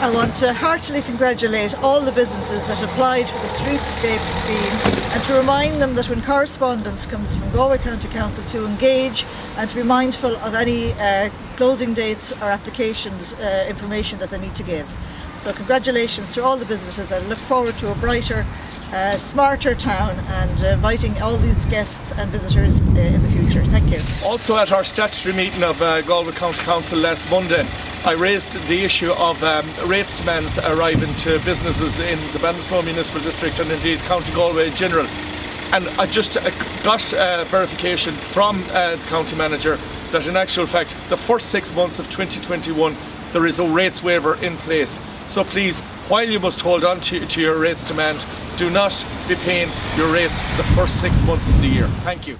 I want to heartily congratulate all the businesses that applied for the Streetscape scheme and to remind them that when correspondence comes from Galway County Council to engage and to be mindful of any uh, closing dates or applications uh, information that they need to give. So congratulations to all the businesses. I look forward to a brighter, uh, smarter town and inviting all these guests and visitors uh, in the future. Thank you. Also at our statutory meeting of uh, Galway County Council last Monday, I raised the issue of um, rates demands arriving to businesses in the Ballinasloe Municipal District and indeed County Galway in general. And I just uh, got uh, verification from uh, the county manager that in actual fact the first six months of 2021 there is a rates waiver in place. So please, while you must hold on to, to your rates demand, do not be paying your rates for the first six months of the year. Thank you.